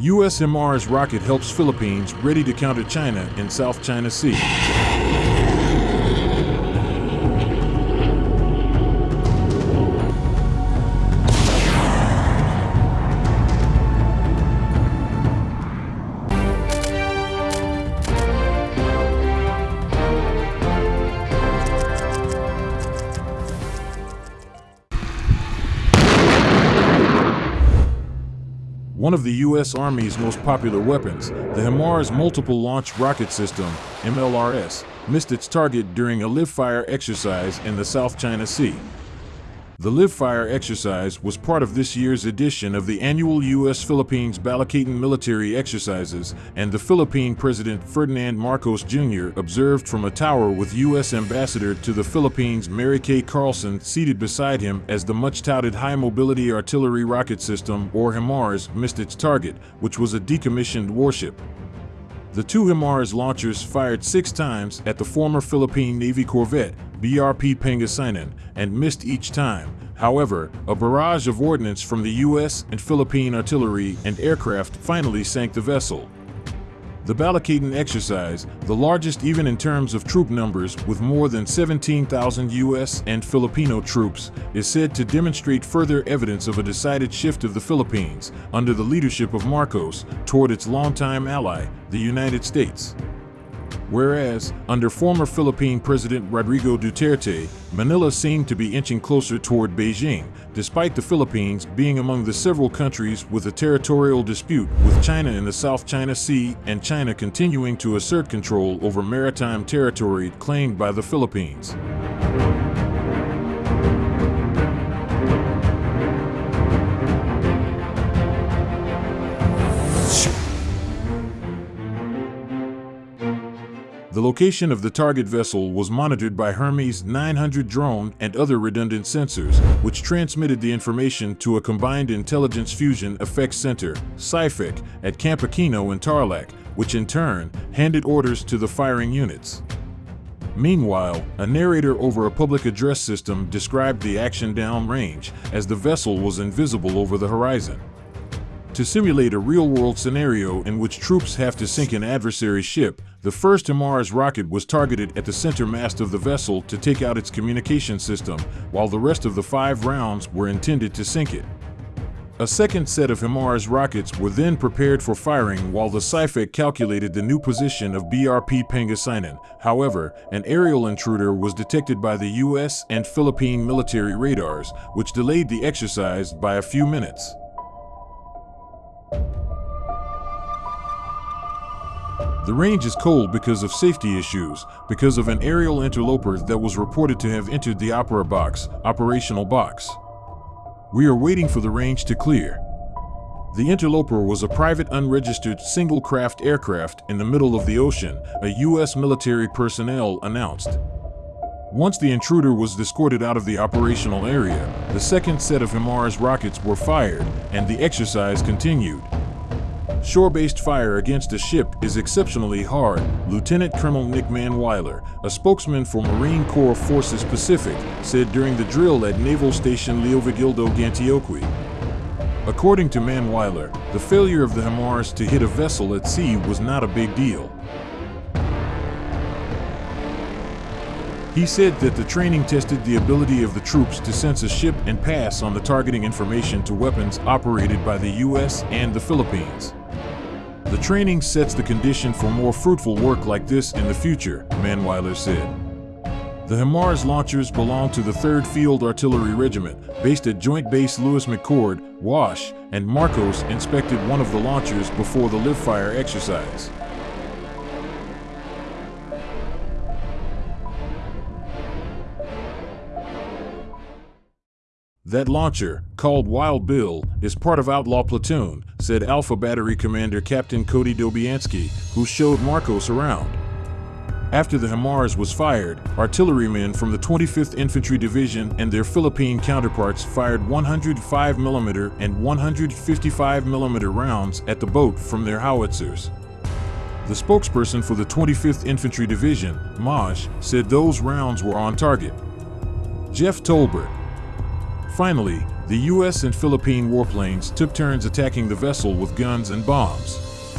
U.S. HIMARS rocket helps Philippines ready to counter China in South China Sea. One of the U.S. Army's most popular weapons, the HIMARS Multiple Launch Rocket System, MLRS, missed its target during a live-fire exercise in the South China Sea. The Live Fire exercise was part of this year's edition of the annual U.S.-Philippines Balikatan military exercises, and the Philippine President Ferdinand Marcos Jr. observed from a tower with U.S. Ambassador to the Philippines Mary Kay Carlson seated beside him as the much-touted High Mobility Artillery Rocket System, or HIMARS, missed its target, which was a decommissioned warship. The two HIMARS launchers fired six times at the former Philippine Navy corvette, BRP Pangasinan, and missed each time. However, a barrage of ordnance from the U.S. and Philippine artillery and aircraft finally sank the vessel. The Balikatan exercise, the largest even in terms of troop numbers with more than 17,000 U.S. and Filipino troops, is said to demonstrate further evidence of a decided shift of the Philippines, under the leadership of Marcos, toward its longtime ally, the United States. Whereas, under former Philippine President Rodrigo Duterte, Manila seemed to be inching closer toward Beijing, despite the Philippines being among the several countries with a territorial dispute with China in the South China Sea and China continuing to assert control over maritime territory claimed by the Philippines. The location of the target vessel was monitored by Hermes 900 drone and other redundant sensors, which transmitted the information to a Combined Intelligence Fusion Effects Center, CIFEC, at Camp Aquino in Tarlac, which in turn handed orders to the firing units. Meanwhile, a narrator over a public address system described the action downrange as the vessel was invisible over the horizon. To simulate a real-world scenario in which troops have to sink an adversary ship, the first HIMARS rocket was targeted at the center mast of the vessel to take out its communication system, while the rest of the five rounds were intended to sink it. A second set of HIMARS rockets were then prepared for firing while the CIFEC calculated the new position of BRP Pangasinan. However, an aerial intruder was detected by the US and Philippine military radars, which delayed the exercise by a few minutes. The range is cold because of safety issues, because of an aerial interloper that was reported to have entered the Opera box, operational box. We are waiting for the range to clear. The interloper was a private unregistered single-craft aircraft in the middle of the ocean, a U.S. military personnel announced. Once the intruder was escorted out of the operational area, the second set of HIMARS rockets were fired, and the exercise continued. Shore-based fire against a ship is exceptionally hard, Lieutenant Colonel Nick Manweiler, a spokesman for Marine Corps Forces Pacific, said during the drill at Naval Station Leovigildo Gantioqui. According to Manweiler, the failure of the HIMARS to hit a vessel at sea was not a big deal. He said that the training tested the ability of the troops to sense a ship and pass on the targeting information to weapons operated by the U.S. and the Philippines. The training sets the condition for more fruitful work like this in the future, Manweiler said. The HIMARS launchers belong to the 3rd Field Artillery Regiment, based at Joint Base Lewis McChord, Wash, and Marcos inspected one of the launchers before the live fire exercise. That launcher, called Wild Bill, is part of Outlaw Platoon, said Alpha Battery Commander Captain Cody Dobianski, who showed Marcos around. After the HIMARS was fired, artillerymen from the 25th Infantry Division and their Philippine counterparts fired 105mm and 155mm rounds at the boat from their howitzers. The spokesperson for the 25th Infantry Division, Maj, said those rounds were on target. Jeff Tolbert, Finally, the U.S. and Philippine warplanes took turns attacking the vessel with guns and bombs.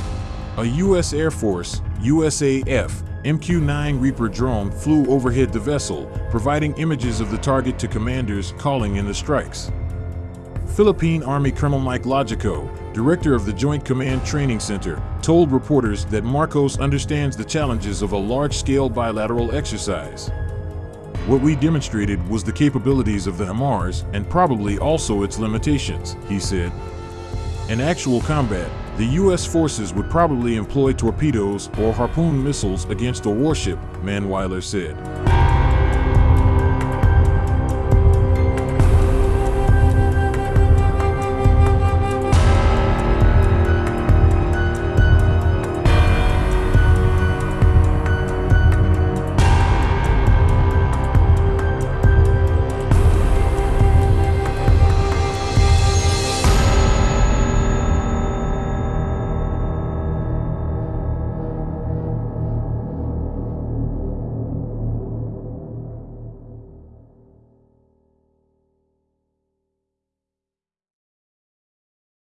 A U.S. Air Force, USAF, MQ-9 Reaper drone flew overhead the vessel, providing images of the target to commanders calling in the strikes. Philippine Army Colonel Mike Logico, director of the Joint Command Training Center, told reporters that Marcos understands the challenges of a large-scale bilateral exercise. What we demonstrated was the capabilities of the HIMARS and probably also its limitations, he said. In actual combat, the U.S. forces would probably employ torpedoes or harpoon missiles against a warship, Manweiler said.